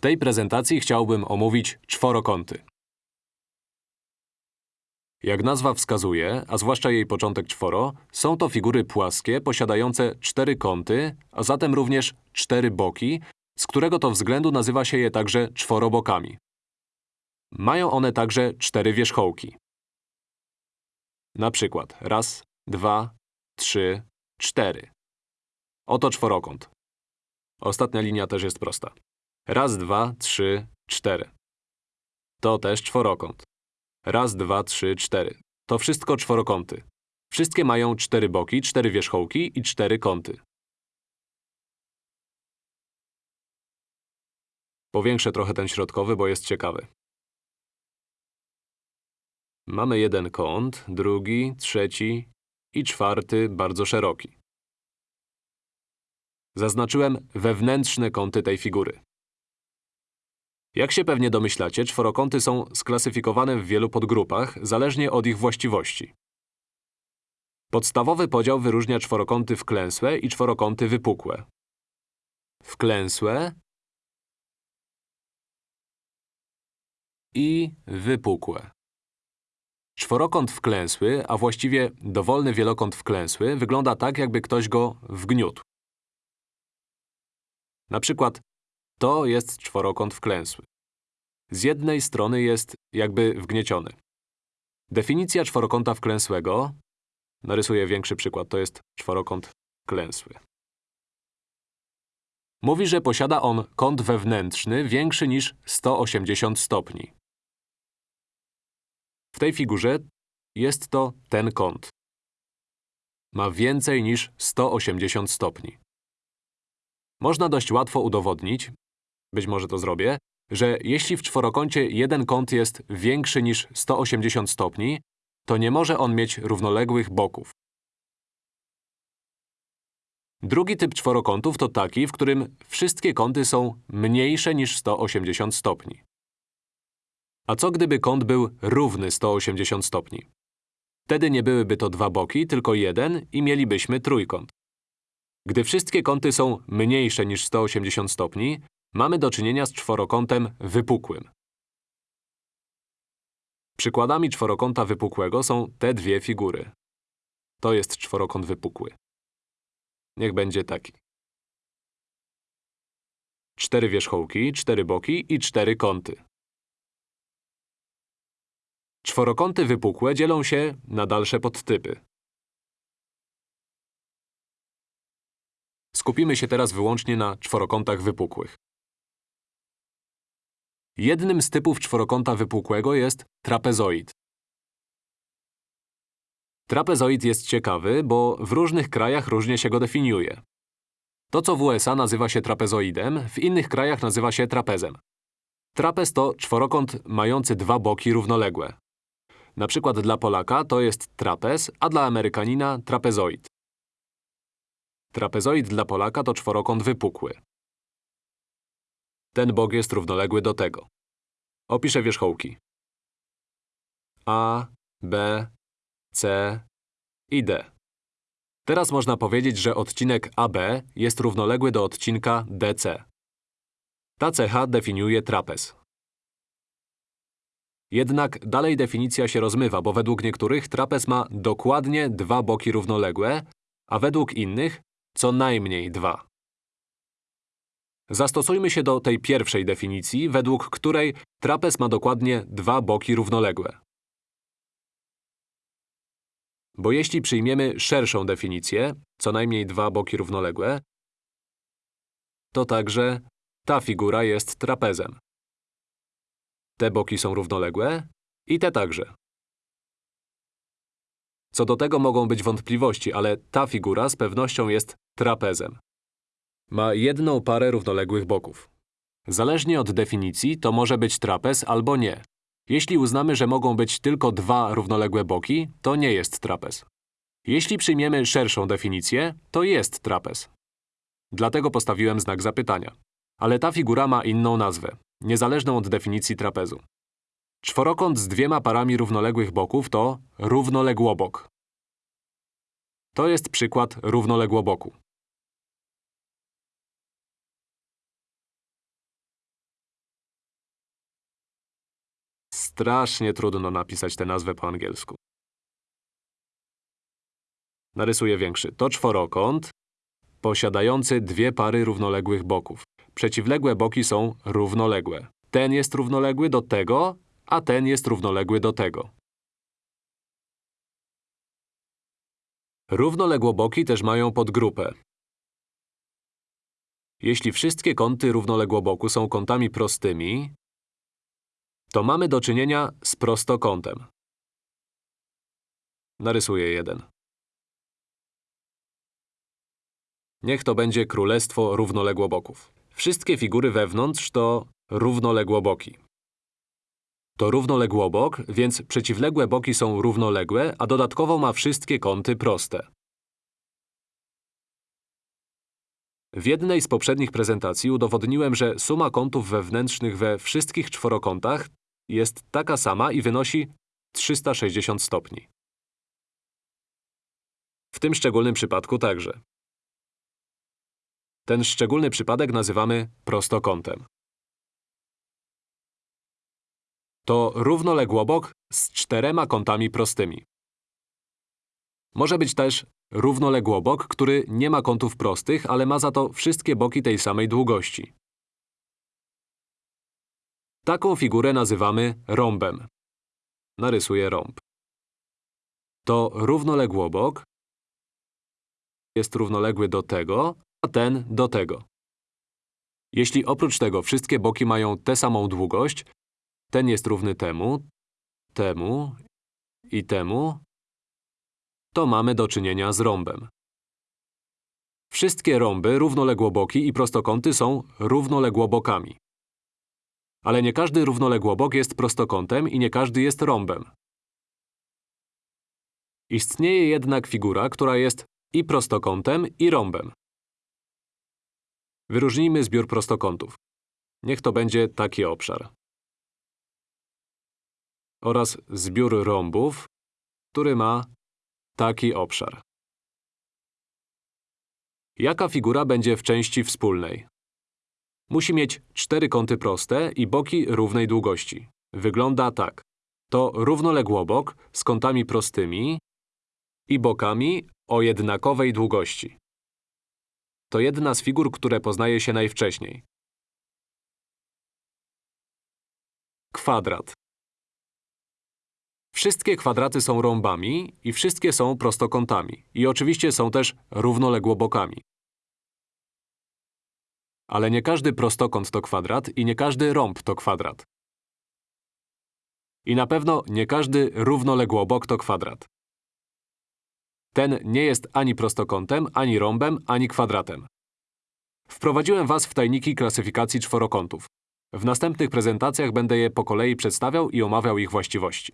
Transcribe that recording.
W tej prezentacji chciałbym omówić czworokąty. Jak nazwa wskazuje, a zwłaszcza jej początek czworo, są to figury płaskie posiadające cztery kąty, a zatem również cztery boki, z którego to względu nazywa się je także czworobokami. Mają one także cztery wierzchołki. Na przykład raz, dwa, trzy, cztery. Oto czworokąt. Ostatnia linia też jest prosta. Raz, dwa, trzy, cztery. To też czworokąt. Raz, dwa, trzy, cztery. To wszystko czworokąty. Wszystkie mają cztery boki, cztery wierzchołki i cztery kąty. Powiększę trochę ten środkowy, bo jest ciekawy. Mamy jeden kąt, drugi, trzeci i czwarty bardzo szeroki. Zaznaczyłem wewnętrzne kąty tej figury. Jak się pewnie domyślacie, czworokąty są sklasyfikowane w wielu podgrupach, zależnie od ich właściwości. Podstawowy podział wyróżnia czworokąty wklęsłe i czworokąty wypukłe. Wklęsłe i wypukłe. Czworokąt wklęsły, a właściwie dowolny wielokąt wklęsły, wygląda tak, jakby ktoś go wgniótł. Na przykład to jest czworokąt wklęsły. Z jednej strony jest jakby wgnieciony. Definicja czworokąta wklęsłego… Narysuję większy przykład, to jest czworokąt wklęsły. Mówi, że posiada on kąt wewnętrzny większy niż 180 stopni. W tej figurze jest to ten kąt. Ma więcej niż 180 stopni. Można dość łatwo udowodnić, być może to zrobię, że jeśli w czworokącie jeden kąt jest większy niż 180 stopni, to nie może on mieć równoległych boków. Drugi typ czworokątów to taki, w którym wszystkie kąty są mniejsze niż 180 stopni. A co gdyby kąt był równy 180 stopni? Wtedy nie byłyby to dwa boki, tylko jeden i mielibyśmy trójkąt. Gdy wszystkie kąty są mniejsze niż 180 stopni, mamy do czynienia z czworokątem wypukłym. Przykładami czworokąta wypukłego są te dwie figury. To jest czworokąt wypukły. Niech będzie taki. Cztery wierzchołki, cztery boki i cztery kąty. Czworokąty wypukłe dzielą się na dalsze podtypy. Skupimy się teraz wyłącznie na czworokątach wypukłych. Jednym z typów czworokąta wypukłego jest trapezoid. Trapezoid jest ciekawy, bo w różnych krajach różnie się go definiuje. To, co w USA nazywa się trapezoidem, w innych krajach nazywa się trapezem. Trapez to czworokąt mający dwa boki równoległe. Na przykład dla Polaka to jest trapez, a dla Amerykanina trapezoid. Trapezoid dla Polaka to czworokąt wypukły. Ten bok jest równoległy do tego. Opiszę wierzchołki. A, B, C i D. Teraz można powiedzieć, że odcinek AB jest równoległy do odcinka DC. Ta cecha definiuje trapez. Jednak dalej definicja się rozmywa, bo według niektórych trapez ma dokładnie dwa boki równoległe, a według innych co najmniej dwa. Zastosujmy się do tej pierwszej definicji, według której trapez ma dokładnie dwa boki równoległe. Bo jeśli przyjmiemy szerszą definicję, co najmniej dwa boki równoległe, to także ta figura jest trapezem. Te boki są równoległe i te także. Co do tego mogą być wątpliwości, ale ta figura z pewnością jest trapezem. Ma jedną parę równoległych boków. Zależnie od definicji, to może być trapez albo nie. Jeśli uznamy, że mogą być tylko dwa równoległe boki, to nie jest trapez. Jeśli przyjmiemy szerszą definicję, to jest trapez. Dlatego postawiłem znak zapytania. Ale ta figura ma inną nazwę, niezależną od definicji trapezu. Czworokąt z dwiema parami równoległych boków to równoległobok. To jest przykład równoległoboku. Strasznie trudno napisać tę nazwę po angielsku. Narysuję większy. To czworokąt posiadający dwie pary równoległych boków. Przeciwległe boki są równoległe. Ten jest równoległy do tego, a ten jest równoległy do tego. Równoległoboki też mają podgrupę. Jeśli wszystkie kąty równoległoboku są kątami prostymi, to mamy do czynienia z prostokątem. Narysuję jeden. Niech to będzie królestwo równoległoboków. Wszystkie figury wewnątrz to równoległoboki. To równoległobok, więc przeciwległe boki są równoległe, a dodatkowo ma wszystkie kąty proste. W jednej z poprzednich prezentacji udowodniłem, że suma kątów wewnętrznych we wszystkich czworokątach jest taka sama i wynosi 360 stopni. W tym szczególnym przypadku także. Ten szczególny przypadek nazywamy prostokątem. To równoległobok z czterema kątami prostymi. Może być też równoległobok, który nie ma kątów prostych, ale ma za to wszystkie boki tej samej długości. Taką figurę nazywamy rąbem. Narysuję rąb. To równoległobok jest równoległy do tego, a ten do tego. Jeśli oprócz tego wszystkie boki mają tę samą długość, ten jest równy temu, temu i temu, to mamy do czynienia z rąbem. Wszystkie rąby, równoległoboki i prostokąty są równoległobokami. Ale nie każdy równoległobok jest prostokątem i nie każdy jest rąbem. Istnieje jednak figura, która jest i prostokątem, i rąbem. Wyróżnijmy zbiór prostokątów. Niech to będzie taki obszar. Oraz zbiór rąbów, który ma taki obszar. Jaka figura będzie w części wspólnej? Musi mieć cztery kąty proste i boki równej długości. Wygląda tak. To równoległobok z kątami prostymi i bokami o jednakowej długości. To jedna z figur, które poznaje się najwcześniej. Kwadrat. Wszystkie kwadraty są rąbami i wszystkie są prostokątami. I oczywiście są też równoległobokami. Ale nie każdy prostokąt to kwadrat i nie każdy rąb to kwadrat. I na pewno nie każdy równoległobok to kwadrat. Ten nie jest ani prostokątem, ani rąbem, ani kwadratem. Wprowadziłem Was w tajniki klasyfikacji czworokątów. W następnych prezentacjach będę je po kolei przedstawiał i omawiał ich właściwości.